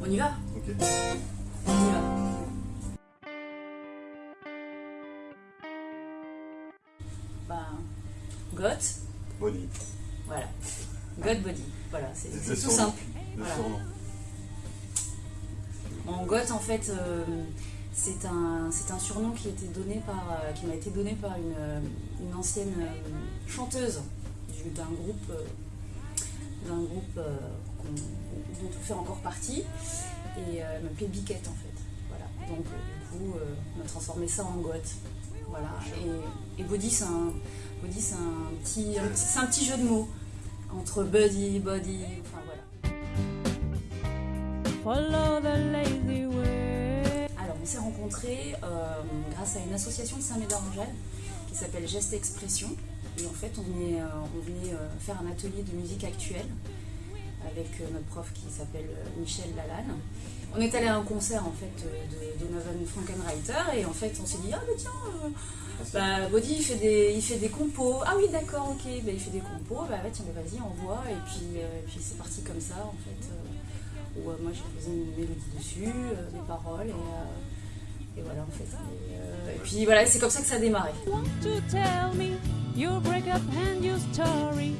On y va Ok. On y va. Ben, Goth, Body. voilà. God Body, voilà, c'est tout simple. Le Voilà. surnom. En goth, en fait, euh, c'est un, un surnom qui, a été donné par, euh, qui m'a été donné par une, euh, une ancienne euh, chanteuse du- d'un groupe, d'un groupe dont on fait encore partie. Et euh, elle m'appelait Biquette, en fait. Voilà. Donc, euh, du coup, euh, on a transformé ça en goth. Voilà. Et, et Body, c'est un, petit, un, petit, un petit jeu de mots entre buddy, body, enfin voilà. Follow the lazy way. Alors, on s'est rencontrés euh, grâce à une association de Saint-Médard-Angèle qui s'appelle Geste Expression. Et en fait, on venait, euh, on venait euh, faire un atelier de musique actuelle avec euh, notre prof qui s'appelle euh, Michel Lalanne. On est allé à un concert en fait euh, de Donovan Frankenreiter et en fait on s'est dit ah mais tiens euh, bah, Body il fait des il fait des compos. Ah oui d'accord ok. Bah, il fait des compos. Bah ouais, tiens mais vas-y envoie et puis euh, et puis c'est parti comme ça en fait euh, où euh, moi j'ai posé une mélodie dessus euh, des paroles et, euh, et voilà en fait. Et, euh, et puis voilà c'est comme ça que ça a démarré. Want to tell me your breakup and your story.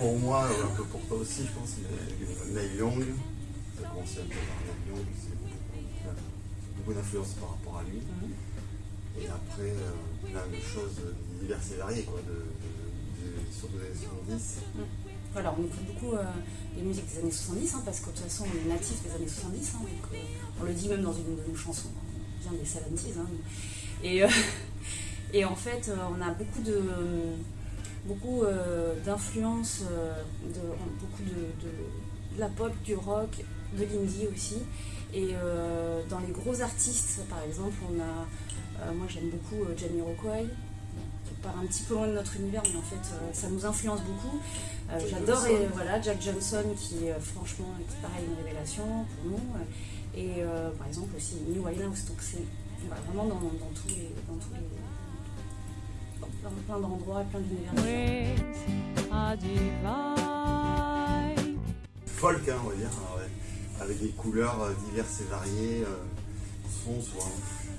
Pour moi, euh, un peu pour toi aussi, je pense, mais Neil Young, ça a commencé un peu par Neil Young, c'est beaucoup, beaucoup d'influence par rapport à lui. Mhm. Et après, euh, plein de choses diverses et variées, quoi, de, surtout des années 70. Voilà, on écoute beaucoup euh, les musiques des années 70, hein, parce que de toute façon, on est natif des années 70, hein, donc euh, on le dit même dans une de nos chansons, on vient des 70s. hein, et, euh, et en fait, euh, on a beaucoup de beaucoup euh, d'influences, euh, de, beaucoup de, de- de la pop, du rock, de l'indie aussi. Et euh, dans les gros artistes, par exemple, on a, moi j'aime beaucoup Jamiroquai, qui part un petit peu loin de notre univers, mais en fait euh, ça nous influence beaucoup. Euh, J'adore et, voilà, Jack Johnson qui euh, franchement est pareil une révélation pour nous. Et par exemple aussi New Winehouse, donc c'est voilà, vraiment dans, dans tous les. Dans tous les dans plein d'endroits, plein d'univers. divine. Folk, hein, on va dire, hein, ouais, avec des couleurs euh, diverses et variées, euh, sons, souvent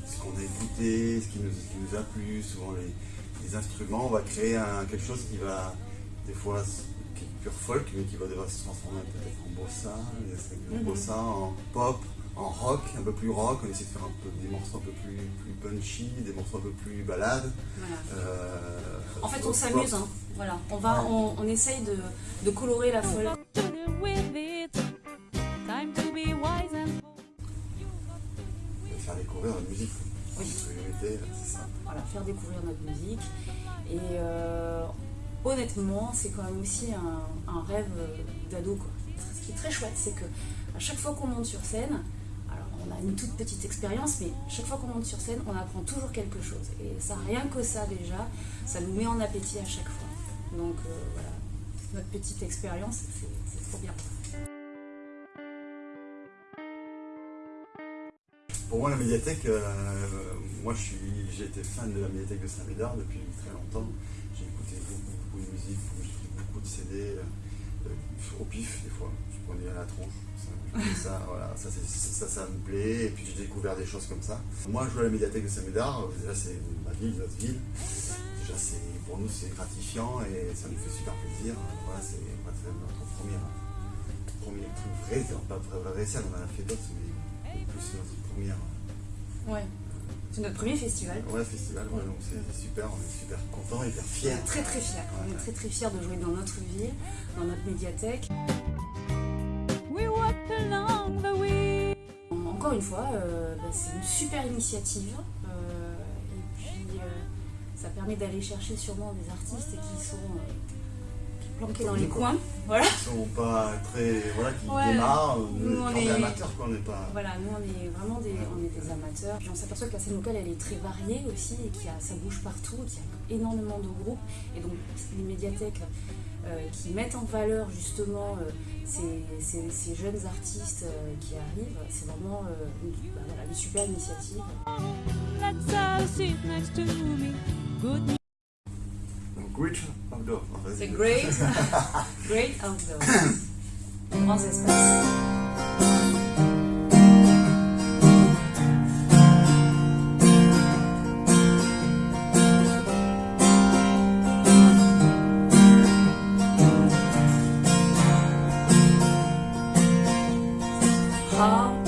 ce qu'on a écouté, ce qui nous, ce qui nous a plu, souvent les, les instruments. On va créer un- quelque chose qui va, des fois, qui est pur folk, mais qui va devoir se transformer peut-être en bossa, de Mhm. bossa, en pop, en rock, un peu plus rock. On essaie de faire un peu, des morceaux un peu plus, plus punchy, des morceaux un peu plus balades. Voilà. Euh, En fait, on s'amuse. Hein. Voilà. On, va, on, on essaye de, de colorer la folie. Faire découvrir la musique. Oui. C'est ça. voilà, faire découvrir notre musique. Et euh, honnêtement, c'est quand même aussi un, un rêve euh, d'ado. quoi. Ce qui est très chouette, c'est que à chaque fois qu'on monte sur scène, on a une toute petite expérience, mais chaque fois qu'on monte sur scène, on apprend toujours quelque chose. Et ça, rien que ça déjà, ça nous met en appétit à chaque fois. Donc euh, voilà, notre petite expérience, c'est trop bien. Pour moi, la médiathèque, euh, moi j'ai été fan de la médiathèque de Saint-Médard depuis très longtemps. J'ai écouté beaucoup, de musique, j'ai écouté beaucoup de CD, au pif des fois. Je prenais à la tronche. Ça, ça, voilà, ça, ça, ça me plaît. Et puis j'ai découvert des choses comme ça. Moi, je joue à la médiathèque de Saint-Médard. euh, Déjà, c'est ma ville, notre ville. Déjà, c'est, pour nous, c'est gratifiant et ça nous fait super plaisir. Voilà, c'est notre première, premier truc vrai, c'est pas vrai, vrai scène, on en a fait d'autres, mais plus c'est notre première. Ouais. C'est notre premier festival. Ouais, festival, ouais, donc c'est super, on est super content, hyper On fiers. est très très fiers. On est très très fiers de jouer dans notre ville, dans notre médiathèque. we walk along the way. Encore une fois, euh, bah, c'est une super initiative. euh, et puis, euh, ça permet d'aller chercher sûrement des artistes qui sont euh, planqués dans les coins. Voilà. Ils sont pas très. Voilà, qui Ouais. démarrent, Nous, on est est- amateurs, quoi, on n'est pas. Voilà, nous on est vraiment des, on est des amateurs. Puis on s'aperçoit que la scène locale elle est très variée aussi et qu'il y a, ça bouge partout, qu'il y a énormément de groupes. Et donc les médiathèques euh, qui mettent en valeur justement euh, ces, ces- ces jeunes artistes euh, qui arrivent, c'est vraiment euh, une, bah, voilà, une super initiative. Let's all sit next to me. Good news. Donc, outdoor. a great, great outdoor. Grands espaces. Oh.